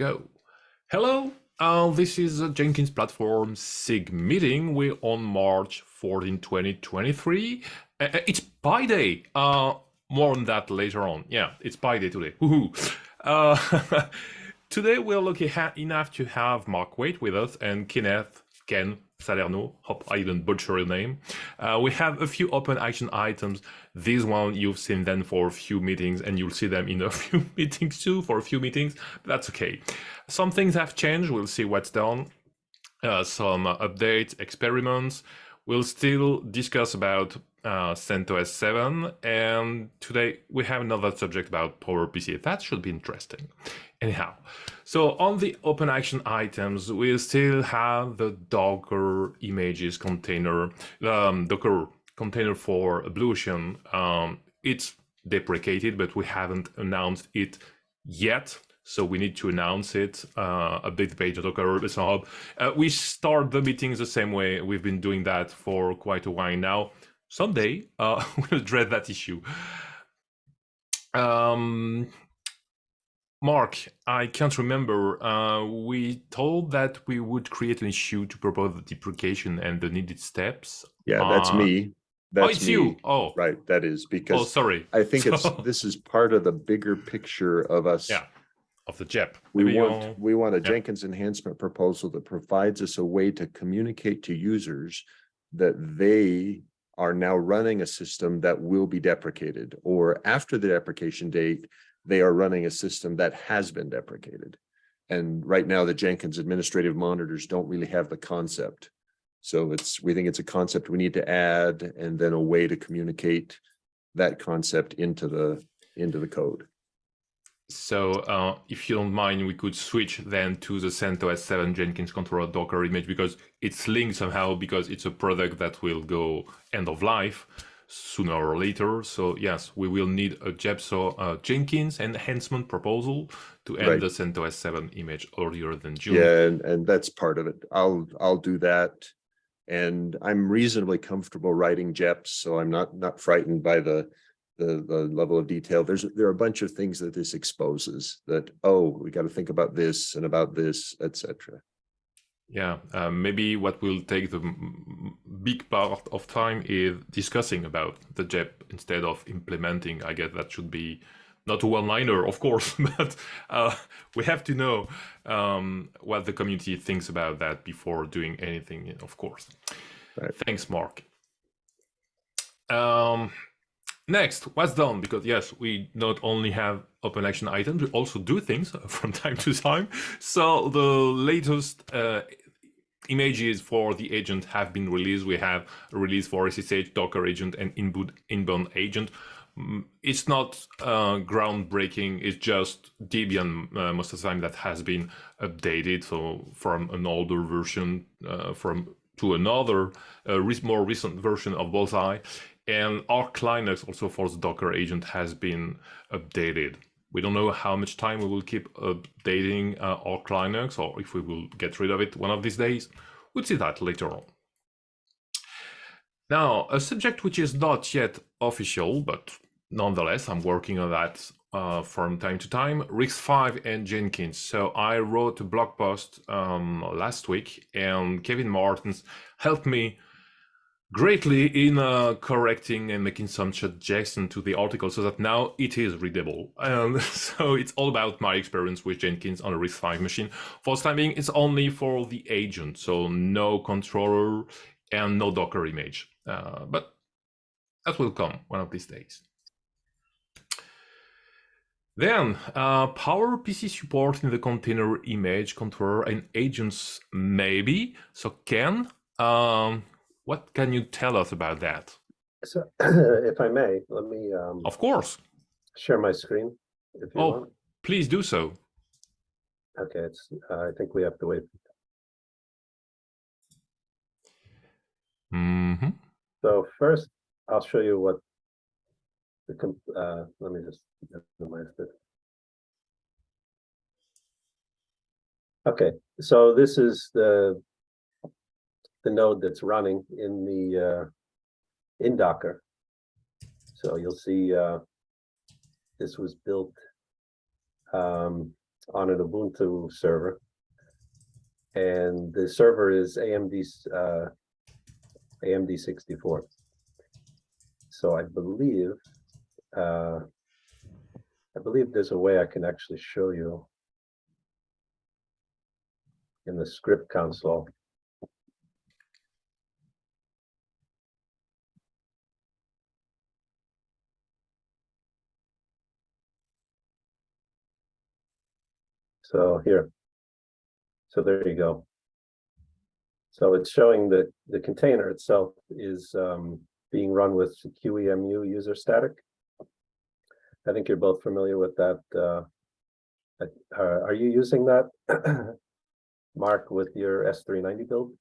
go. Hello, uh, this is a Jenkins Platform SIG meeting. We're on March 14, 2023. Uh, uh, it's Pi Day. Uh, more on that later on. Yeah, it's Pi Day today. Uh, today we're lucky enough to have Mark Waite with us and Kenneth Ken Salerno. Hope I didn't butcher your name. Uh, we have a few open action items. This one you've seen them for a few meetings, and you'll see them in a few meetings too for a few meetings. That's okay. Some things have changed. We'll see what's done. Uh, some updates, experiments. We'll still discuss about uh, CentOS 7, and today we have another subject about PowerPC. That should be interesting. Anyhow, so on the open action items, we still have the Docker images container, um, Docker container for Ocean. Um, it's deprecated, but we haven't announced it yet. So we need to announce it, uh, update the page Docker Hub. Uh, we start the meetings the same way. We've been doing that for quite a while now. Someday uh, we'll address that issue. Um, Mark, I can't remember. Uh, we told that we would create an issue to propose the deprecation and the needed steps. Yeah, that's uh, me. That's oh, it's me. you. Oh, right. That is because. Oh, sorry. I think so... it's this is part of the bigger picture of us. Yeah, of the JEP. We Maybe want you'll... we want a yeah. Jenkins enhancement proposal that provides us a way to communicate to users that they are now running a system that will be deprecated, or after the deprecation date, they are running a system that has been deprecated. And right now, the Jenkins administrative monitors don't really have the concept. So it's we think it's a concept we need to add and then a way to communicate that concept into the into the code. So uh, if you don't mind, we could switch then to the CentOS 7 Jenkins controller Docker image because it's linked somehow because it's a product that will go end of life sooner or later. So yes, we will need a Jepso uh, Jenkins enhancement proposal to end right. the CentOS 7 image earlier than June. Yeah, and, and that's part of it. I'll I'll do that. And I'm reasonably comfortable writing JEPs, so I'm not not frightened by the the, the level of detail. There's there are a bunch of things that this exposes that, oh, we got to think about this and about this, etc. Yeah, uh, maybe what will take the big part of time is discussing about the JEP instead of implementing. I guess that should be not a one-liner, of course, but uh, we have to know um, what the community thinks about that before doing anything, of course. Right. Thanks, Mark. Um, next, what's done? Because yes, we not only have open action items, we also do things from time to time. So the latest uh, images for the agent have been released. We have a release for SSH, Docker agent, and inbound, inbound agent. Mm, it's not uh, groundbreaking. It's just Debian uh, most of the time that has been updated. So from an older version uh, from to another uh, more recent version of Bullseye. And Arch Linux also for the Docker agent has been updated. We don't know how much time we will keep updating uh, Arch Linux or if we will get rid of it one of these days. We'll see that later on. Now, a subject which is not yet official, but nonetheless, I'm working on that uh, from time to time, RISC-V and Jenkins. So I wrote a blog post um, last week and Kevin Martens helped me greatly in uh, correcting and making some suggestions to the article so that now it is readable. And so it's all about my experience with Jenkins on a RISC-V machine. For the time being, it's only for the agent, so no controller and no Docker image. Uh, but that will come one of these days. Then, uh, PowerPC support in the container image controller and agents, maybe. So can. um, what can you tell us about that? So, if I may, let me. Um, of course. Share my screen. If you oh, want. please do so. Okay, it's. Uh, I think we have to wait. Mm -hmm. So first, I'll show you what the. Uh, let me just minimize this. Okay, so this is the the node that's running in the uh, in Docker. So you'll see uh, this was built um, on an Ubuntu server. And the server is AMD, uh, AMD sixty-four. So I believe, uh, I believe there's a way I can actually show you in the script console. So here. So there you go. So it's showing that the container itself is um, being run with QEMU user static. I think you're both familiar with that. uh, uh, Are you using that, Mark, with your S390 build?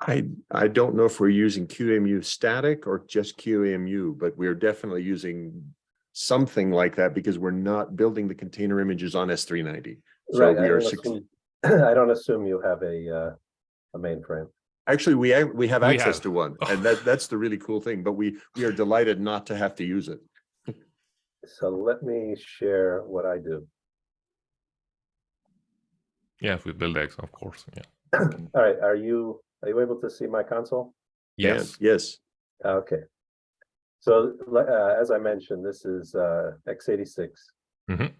I, I don't know if we're using QEMU static or just QEMU, but we're definitely using something like that because we're not building the container images on S three ninety. So Right, we I are, don't assume- I don't assume you have a, uh, a mainframe. actually, we, have- we have We access have. to one and that, that's the really cool thing, but we, we are delighted not to have to use it. So let me share what I do. Yeah, with BuildX, of course. Yeah. All right, are you, are you able to see my console? And Yes. Yes, Okay. So, uh, as I mentioned, this is, uh, x eighty-six. Mhm.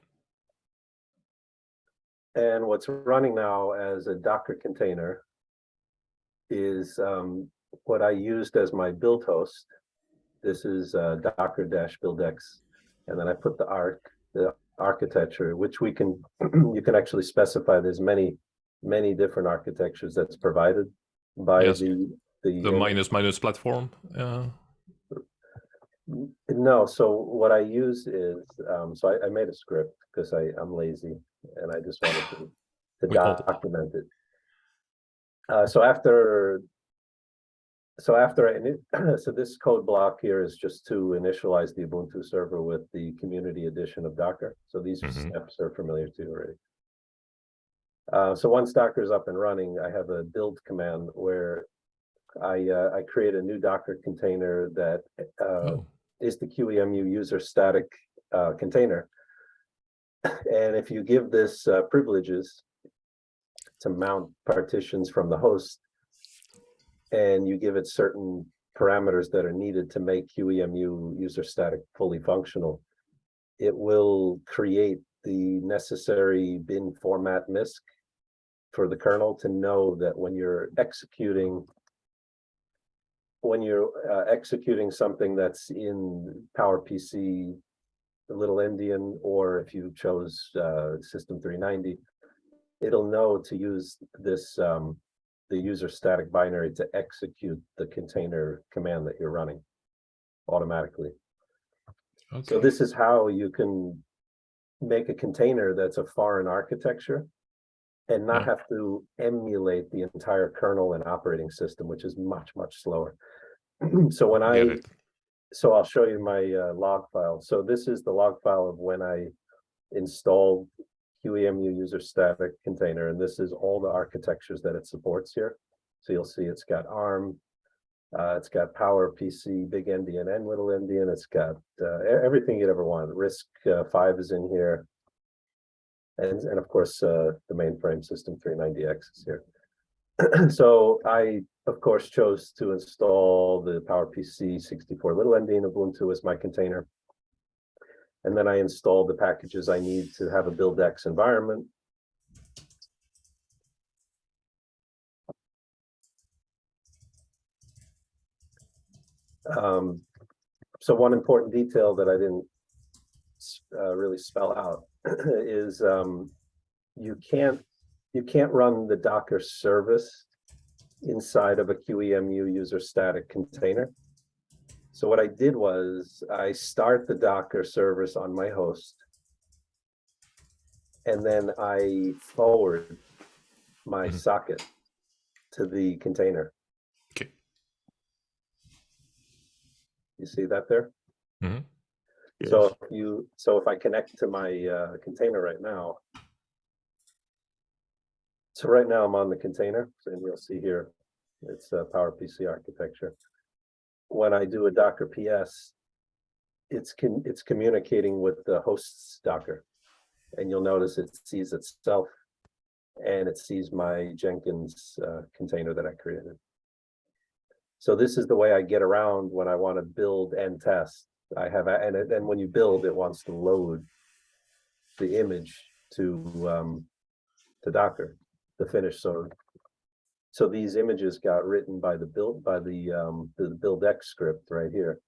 And what's running now as a Docker container is, um, what I used as my build host. This is, uh, Docker dash buildx, and then I put the arc, the architecture, which we can, you can actually specify, there's many, many different architectures that's provided by Yes. the, the. The minus minus platform. Uh, No, so what I use is, um, so I, I made a script because I, I'm lazy and I just wanted to, to document it. Uh, so after, so after, I so this code block here is just to initialize the Ubuntu server with the community edition of Docker. So these Mhm. steps are familiar to you already. Uh, so once Docker is up and running, I have a build command where I, uh, I create a new Docker container that, uh, oh, is the QEMU user static uh, container. And if you give this uh, privileges to mount partitions from the host, and you give it certain parameters that are needed to make QEMU user static fully functional, it will create the necessary bin format MISC for the kernel to know that when you're executing when you're uh, executing something that's in PowerPC, the Little Endian, or if you chose uh, System 390, it'll know to use this, um, the user static binary to execute the container command that you're running automatically. okay. So this is how you can make a container that's a foreign architecture and not Yeah. have to emulate the entire kernel and operating system, which is much, much slower. So when I. so I'll show you my uh, log file. So this is the log file of when I installed QEMU user static container, and this is all the architectures that it supports here. So you'll see it's got ARM, uh, it's got Power PC, Big Endian, and Little Endian. It's got uh, everything you'd ever want. RISC uh, Five is in here, and and of course uh, the mainframe system 390X is here. so I, of course, chose to install the PowerPC 64 Little Endian Ubuntu as my container. And then I installed the packages I need to have a BuildX environment. Um, so one important detail that I didn't uh, really spell out is um, you can't you can't run the Docker service inside of a QEMU user static container. So what I did was I start the Docker service on my host. And then I forward my Mhm. socket to the container. Okay. You see that there? yes. So if you, so if I connect to my uh, container right now. So right now I'm on the container, and you'll see here, it's a PowerPC architecture. When I do a Docker PS, it's con, it's communicating with the host's Docker. And you'll notice it sees itself and it sees my Jenkins uh, container that I created. So this is the way I get around when I want to build and test. I have, and then when you build, it wants to load the image to, um, to Docker, the finish. So, so these images got written by the build, by the, um, the BuildX script right here.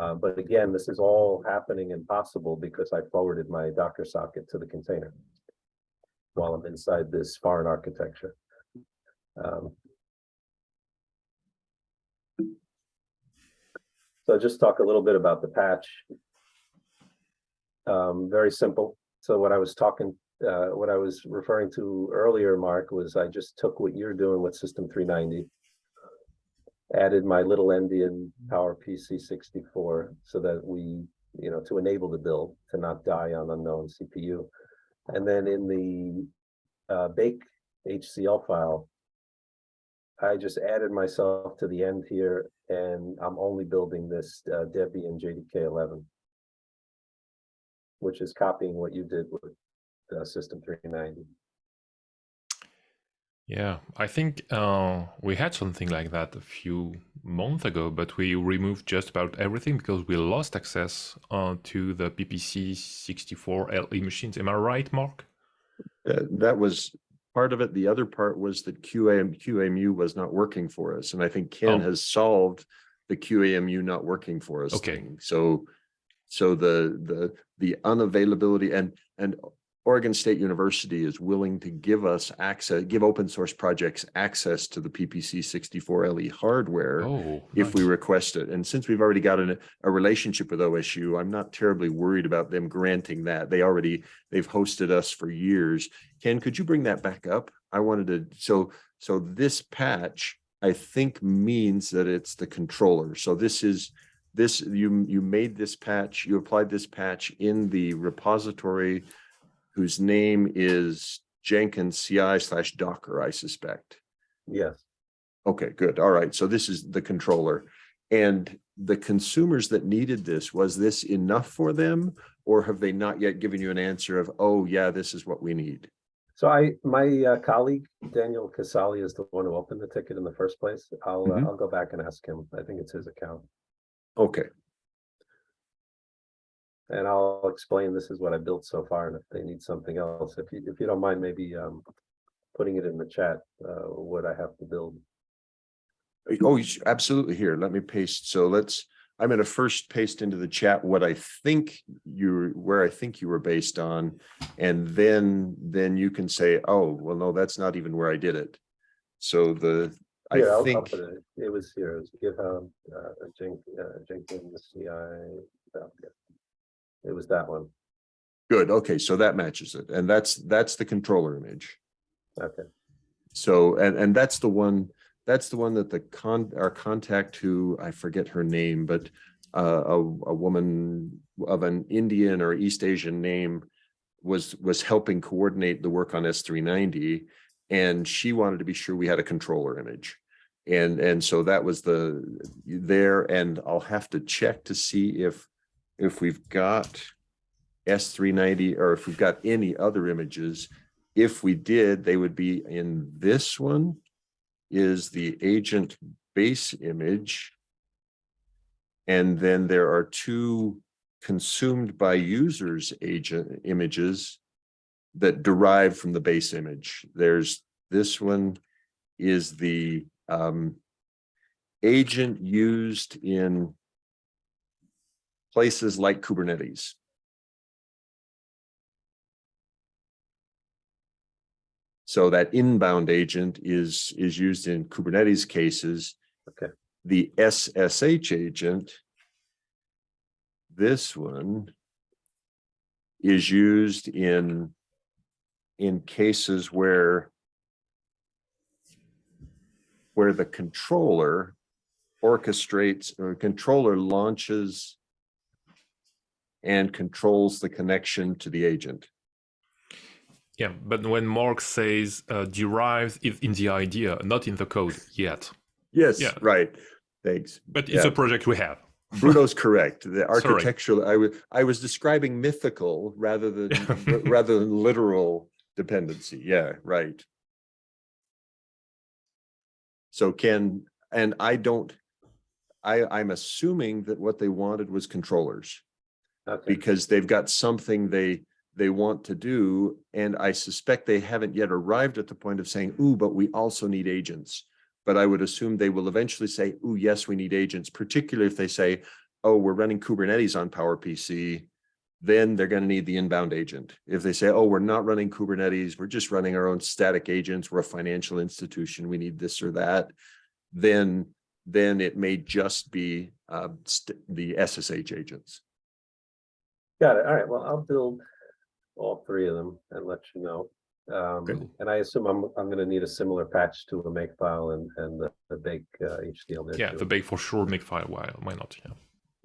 Uh, but again, this is all happening and possible because I forwarded my Docker socket to the container while I'm inside this foreign architecture. Um, So just talk a little bit about the patch. Um, very simple. So what I was talking, uh, what I was referring to earlier, Mark, was I just took what you're doing with System three ninety. Added my little Endian PowerPC sixty-four so that we, you know, to enable the build, to not die on unknown CPU. And then in the uh, bake HCL file, I just added myself to the end here and I'm only building this uh, Debian JDK eleven. Which is copying what you did with uh, System three ninety. Yeah, I think uh, we had something like that a few months ago, but we removed just about everything because we lost access uh, to the PPC 64 LE machines. Am I right, Mark? Uh, that was part of it. The other part was that QAM, QEMU was not working for us. And I think Ken Oh. has solved the QEMU not working for us. Okay. thing. So, so the, the, the unavailability and, and Oregon State University is willing to give us access, give open source projects access to the PPC sixty-four LE hardware Oh, if we request it. And since we've already got an, a relationship with OSU, I'm not terribly worried about them granting that. They already, they've hosted us for years. Ken, could you bring that back up? I wanted to, so, so this patch, I think means that it's the controller. So this is, this, you, you made this patch, you applied this patch in the repository whose name is Jenkins CI slash Docker, I suspect. Yes, Okay, good. All right. So this is the controller. And the consumers that needed this, was this enough for them? Or have they not yet given you an answer of, oh, yeah, this is what we need? so I, my uh, colleague, Daniel Casali is the one who opened the ticket in the first place. I'll, uh, Mhm. I'll go back and ask him. I think it's his account. Okay, And I'll explain this is what I built so far, and if they need something else, if you, if you don't mind, maybe um. Putting it in the chat, uh, what I have to build. oh, absolutely. Here, let me paste. So let's, I'm gonna first paste into the chat what I think you, where I think you were based on. And then, then you can say, oh, well, no, that's not even where I did it. So the, I I'll think. It it was here, it was GitHub, uh, Jen- uh, Jenkins, CI. yeah. It was that one, Good, okay, so that matches it, and that's, that's the controller image. okay, So, and, and that's the one, that's the one that the con, our contact who, I forget her name, but uh, a, a woman of an Indian or East Asian name was, was helping coordinate the work on S three ninety. And she wanted to be sure we had a controller image. And, and so that was the, there, and I'll have to check to see if, if we've got S three ninety, or if we've got any other images. If we did, they would be in this one is the agent base image. And then there are two consumed by users agent images that derive from the base image. There's this one is the um agent used in places like Kubernetes. So that inbound agent is, is used in Kubernetes cases. Okay. The SSH agent, this one is used in, in cases where where the controller orchestrates or controller launches and controls the connection to the agent. Yeah, but when Mark says uh, derived is in the idea, not in the code yet. Yes, Yeah. right. Thanks. But it's Yeah. a project we have. Bruno's correct. The Sorry. architectural, I was, I was describing mythical rather than, rather than literal dependency. Yeah, right. So Ken, and I don't, I, I'm assuming that what they wanted was controllers Okay, because they've got something they, they want to do. And I suspect they haven't yet arrived at the point of saying, ooh, but we also need agents. But I would assume they will eventually say, ooh, yes, we need agents, particularly if they say, oh, we're running Kubernetes on PowerPC, then they're going to need the inbound agent. If they say, oh, we're not running Kubernetes, we're just running our own static agents, we're a financial institution, we need this or that, then, then it may just be uh, the SSH agents. Got it. All right, well, I'll build all three of them and let you know. Um, and I assume I'm, I'm gonna need a similar patch to a makefile and, and the, the big uh, HCL. there Yeah, too. the bake for sure make file. Why why not? Yeah.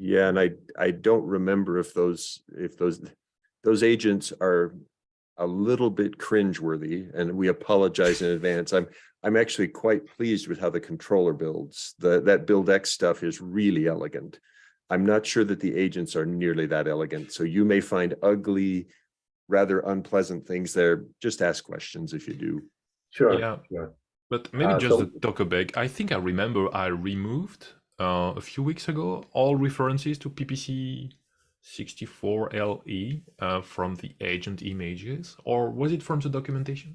Yeah, and I, I don't remember if those, if those, those agents are a little bit cringeworthy and we apologize in advance. I'm, I'm actually quite pleased with how the controller builds. The, that build X stuff is really elegant. I'm not sure that the agents are nearly that elegant. So you may find ugly, rather unpleasant things there. Just ask questions if you do. Sure, Yeah. sure. But maybe Uh, just so- the Docker bake. I think I remember I removed uh, a few weeks ago all references to PPC 64LE uh, from the agent images, or was it from the documentation?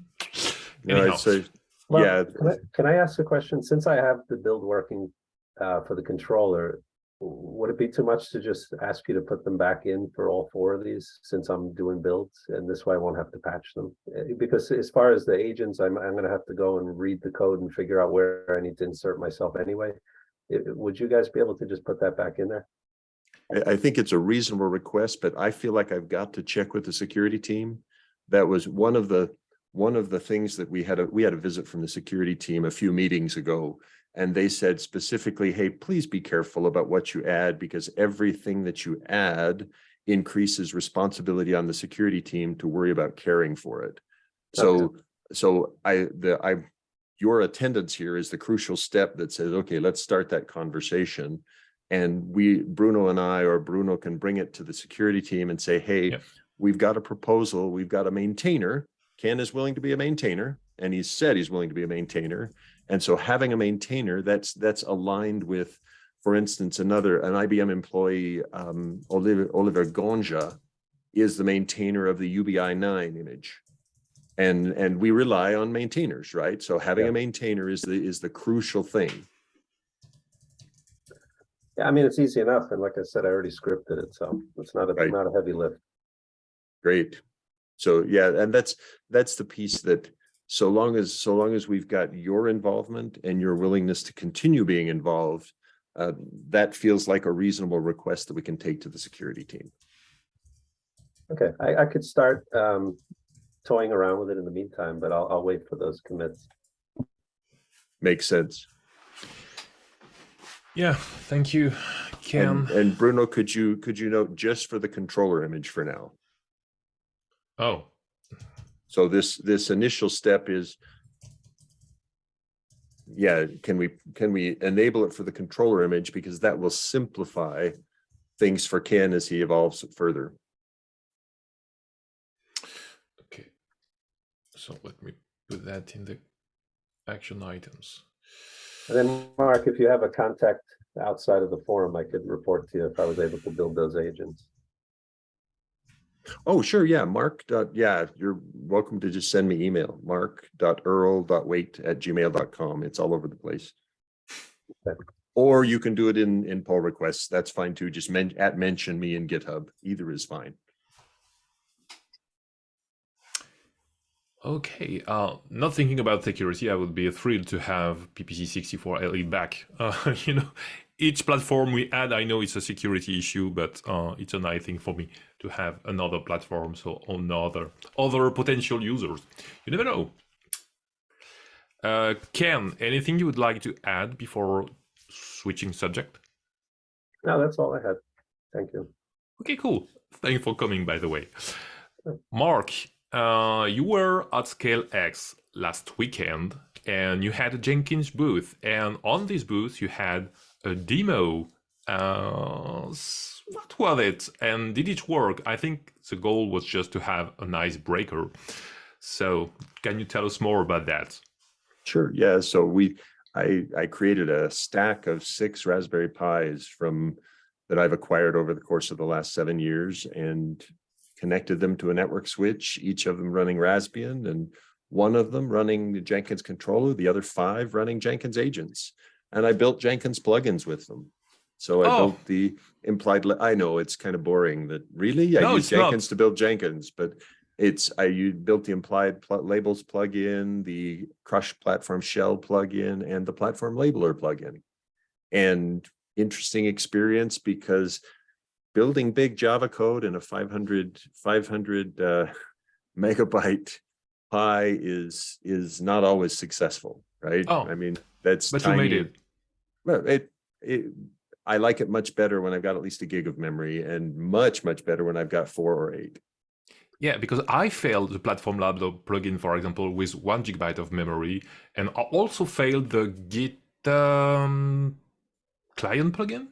No, Anyhow, it's a- Well, yeah, Can I, can I ask a question? Since I have the build working uh, for the controller, w- would it be too much to just ask you to put them back in for all four of these since I'm doing builds and this way I won't have to patch them? Eh, Because as far as the agents, I'm, I'm gonna have to go and read the code and figure out where I need to insert myself anyway. Eh, Would you guys be able to just put that back in there? I, I think it's a reasonable request, but I feel like I've got to check with the security team. That was one of the, one of the things that we had, a we had a visit from the security team a few meetings ago. And they said specifically, hey, please be careful about what you add because everything that you add increases responsibility on the security team to worry about caring for it. Oh, so, so I, the, I, your attendance here is the crucial step that says, okay, let's start that conversation. And we, Bruno and I, or Bruno can bring it to the security team and say, hey, Yep. we've got a proposal, we've got a maintainer. Ken is willing to be a maintainer, and he's said he's willing to be a maintainer. And so having a maintainer, that's, that's aligned with, for instance, another, an IBM employee, um, Oliver, Oliver Gondža is the maintainer of the UBI nine image. And, and we rely on maintainers, right? So having Yeah. a maintainer is the, is the crucial thing. Yeah, I mean, it's easy enough. And like I said, I already scripted it, so it's not a, Right. not a heavy lift. Great. So yeah, and that's, that's the piece that so long as, so long as we've got your involvement and your willingness to continue being involved, uh, that feels like a reasonable request that we can take to the security team. Okay, I, I could start um toying around with it in the meantime, but I'll, I'll wait for those commits. Makes sense. yeah, thank you, Ken. And, and Bruno, could you, could you note just for the controller image for now? oh, So this, this initial step is. Yeah, can we, can we enable it for the controller image? Because that will simplify things for Ken as he evolves further. okay. So let me put that in the action items. And then, Mark, if you have a contact outside of the forum, I could report to you if I was able to build those agents. Oh, sure, yeah, Mark, dot, yeah, you're welcome to just send me email, mark dot earl dot wait at gmail dot com. It's all over the place. Or you can do it in, in pull requests. That's fine too. Just men, at mention me in GitHub. Either is fine. Okay, uh, not thinking about security, I would be thrilled to have PPC64 LE back. Uh, you know, each platform we add, I know it's a security issue, but uh, it's a nice thing for me to have another platform, so another other potential users. You never know. Uh, Ken, anything you would like to add before switching subject? No, that's all I had. Thank you. Okay, cool. Thanks for coming, by the way. Mark, uh, you were at Scale X last weekend and you had a Jenkins booth. And on this booth, you had a demo Uh, what was it? And did it work? I think the goal was just to have a nice breaker. So, can you tell us more about that? Sure, yeah, so we, I, I created a stack of six Raspberry Pis from, that I've acquired over the course of the last seven years and connected them to a network switch, each of them running Raspbian and one of them running the Jenkins controller, the other five running Jenkins agents. And I built Jenkins plugins with them. So I Oh. built the implied, I know it's kind of boring that really, I No, use it's not. Jenkins to build Jenkins, but it's, I you built the implied pl- labels plugin, the Cross platform shell plugin, and the platform labeler plugin. And interesting experience because building big Java code in a 500, 500 uh, megabyte Pi is, is not always successful, right? Oh. I mean, that's But you made it. Well, it, it, I like it much better when I've got at least a gig of memory and much, much better when I've got four or eight. Yeah, because I failed the Platform Lab plugin, for example, with one gigabyte of memory, and I also failed the Git um, client plugin.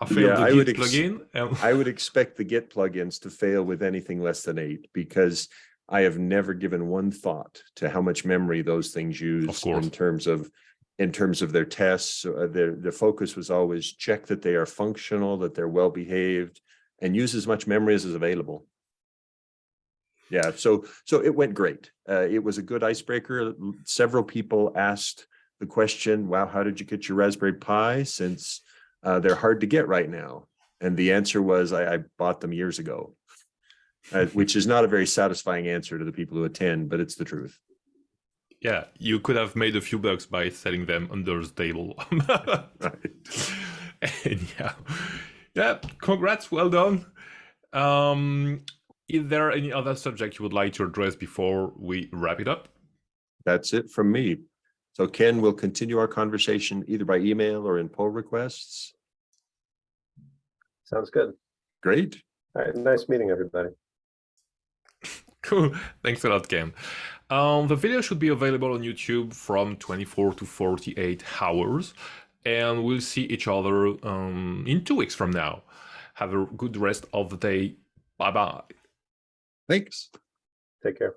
I failed Yeah, the I Git would plugin. and- I would expect the Git plugins to fail with anything less than eight because I have never given one thought to how much memory those things use in terms of in terms of their tests. Uh, their the focus was always check that they are functional, that they're well behaved, and use as much memory as is available. Yeah, so so it went great. Uh, it was a good icebreaker. Several people asked the question, "Wow, how did you get your Raspberry Pi?" Since uh, they're hard to get right now. And the answer was, I, I bought them years ago, uh, which is not a very satisfying answer to the people who attend, but it's the truth. Yeah, you could have made a few bucks by selling them under the table. Right. and yeah, yeah, congrats, well done. Um, is there any other subject you would like to address before we wrap it up? That's it from me. So Ken we'll continue our conversation either by email or in pull requests. Sounds good. Great. All right, nice meeting everybody. Cool. Thanks a lot, Ken. Um, the video should be available on YouTube from 24 to 48 hours, and we'll see each other um, in two weeks from now. Have a good rest of the day. Bye bye. Thanks. Take care.